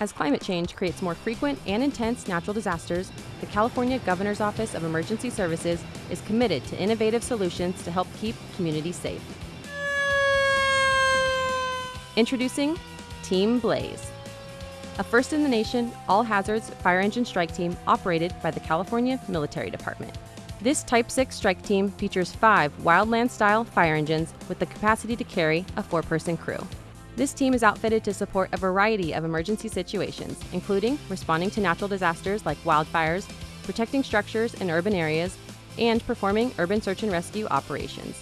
As climate change creates more frequent and intense natural disasters, the California Governor's Office of Emergency Services is committed to innovative solutions to help keep communities safe. Introducing Team Blaze, a first in the nation all hazards fire engine strike team operated by the California Military Department. This Type 6 strike team features five wildland style fire engines with the capacity to carry a four person crew. This team is outfitted to support a variety of emergency situations, including responding to natural disasters like wildfires, protecting structures in urban areas, and performing urban search and rescue operations.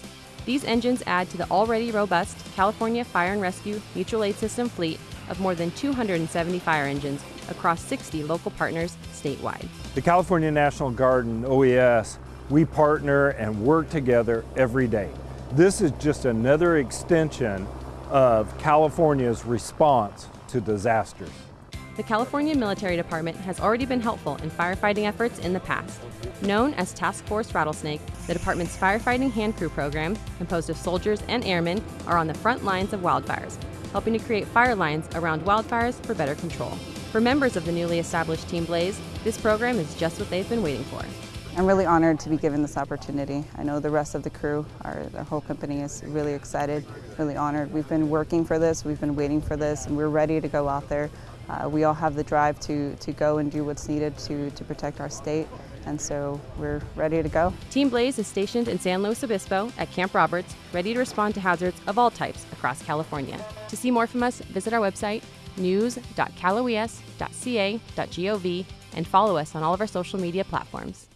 These engines add to the already robust California Fire and Rescue Mutual Aid System fleet of more than 270 fire engines across 60 local partners statewide. The California National Guard and OES, we partner and work together every day. This is just another extension of California's response to disasters. The California Military Department has already been helpful in firefighting efforts in the past. Known as Task Force Rattlesnake, the department's firefighting hand crew program, composed of soldiers and airmen, are on the front lines of wildfires, helping to create fire lines around wildfires for better control. For members of the newly established Team Blaze, this program is just what they've been waiting for. I'm really honored to be given this opportunity. I know the rest of the crew, our, the whole company is really excited, really honored. We've been working for this, we've been waiting for this, and we're ready to go out there. Uh, we all have the drive to, to go and do what's needed to, to protect our state, and so we're ready to go. Team Blaze is stationed in San Luis Obispo at Camp Roberts, ready to respond to hazards of all types across California. To see more from us, visit our website, news.caloes.ca.gov, and follow us on all of our social media platforms.